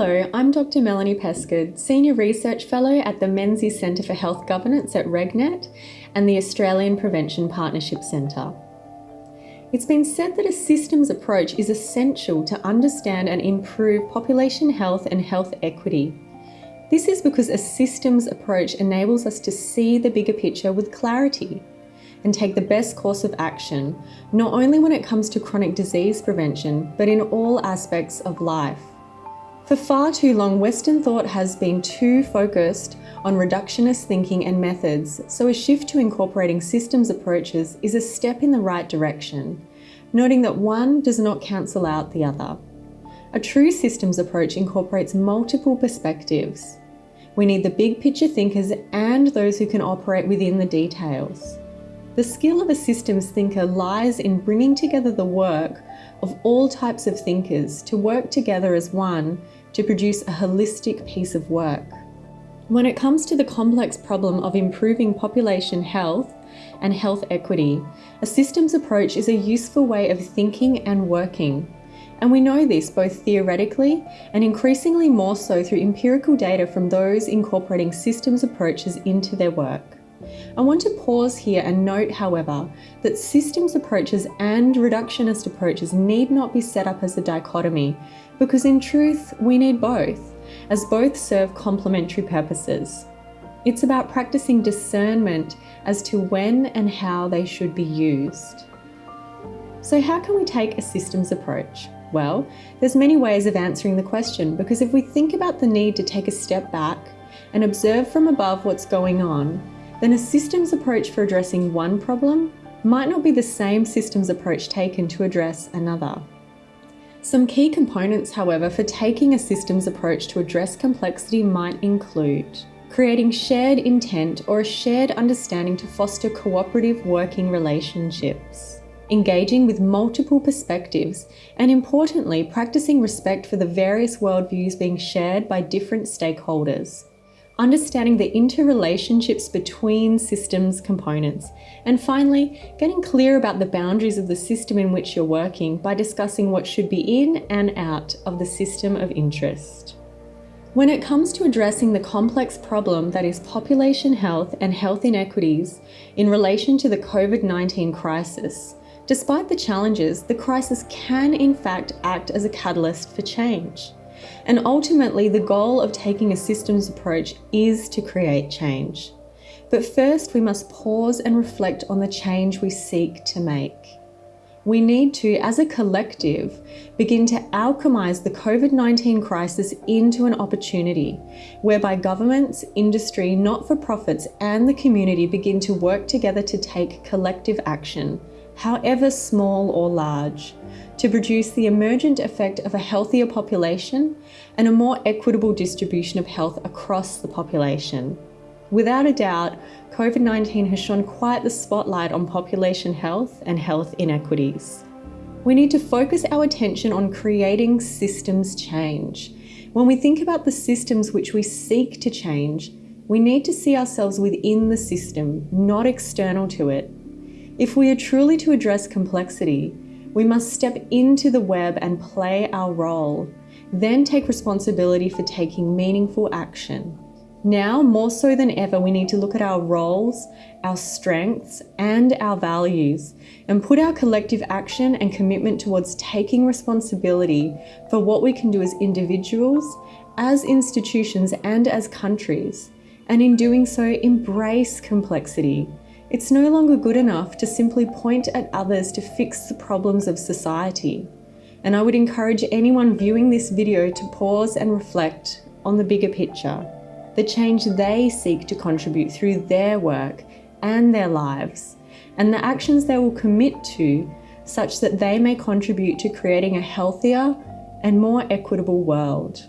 Hello, I'm Dr. Melanie Pescud, Senior Research Fellow at the Menzies Centre for Health Governance at RegNet and the Australian Prevention Partnership Centre. It's been said that a systems approach is essential to understand and improve population health and health equity. This is because a systems approach enables us to see the bigger picture with clarity and take the best course of action, not only when it comes to chronic disease prevention, but in all aspects of life. For far too long, Western thought has been too focused on reductionist thinking and methods, so a shift to incorporating systems approaches is a step in the right direction, noting that one does not cancel out the other. A true systems approach incorporates multiple perspectives. We need the big picture thinkers and those who can operate within the details. The skill of a systems thinker lies in bringing together the work of all types of thinkers to work together as one to produce a holistic piece of work. When it comes to the complex problem of improving population health and health equity, a systems approach is a useful way of thinking and working. And we know this both theoretically and increasingly more so through empirical data from those incorporating systems approaches into their work. I want to pause here and note, however, that systems approaches and reductionist approaches need not be set up as a dichotomy, because in truth, we need both, as both serve complementary purposes. It's about practicing discernment as to when and how they should be used. So how can we take a systems approach? Well, there's many ways of answering the question because if we think about the need to take a step back and observe from above what's going on, then a systems approach for addressing one problem might not be the same systems approach taken to address another. Some key components, however, for taking a systems approach to address complexity might include creating shared intent or a shared understanding to foster cooperative working relationships, engaging with multiple perspectives, and importantly, practicing respect for the various worldviews being shared by different stakeholders, understanding the interrelationships between systems components, and finally, getting clear about the boundaries of the system in which you're working by discussing what should be in and out of the system of interest. When it comes to addressing the complex problem that is population health and health inequities in relation to the COVID-19 crisis, despite the challenges, the crisis can in fact act as a catalyst for change. And ultimately, the goal of taking a systems approach is to create change. But first, we must pause and reflect on the change we seek to make. We need to, as a collective, begin to alchemize the COVID-19 crisis into an opportunity whereby governments, industry, not-for-profits and the community begin to work together to take collective action, however small or large, to produce the emergent effect of a healthier population and a more equitable distribution of health across the population. Without a doubt, COVID-19 has shone quite the spotlight on population health and health inequities. We need to focus our attention on creating systems change. When we think about the systems which we seek to change, we need to see ourselves within the system, not external to it. If we are truly to address complexity, we must step into the web and play our role, then take responsibility for taking meaningful action. Now, more so than ever, we need to look at our roles, our strengths, and our values, and put our collective action and commitment towards taking responsibility for what we can do as individuals, as institutions, and as countries. And in doing so, embrace complexity, it's no longer good enough to simply point at others to fix the problems of society. And I would encourage anyone viewing this video to pause and reflect on the bigger picture, the change they seek to contribute through their work and their lives, and the actions they will commit to such that they may contribute to creating a healthier and more equitable world.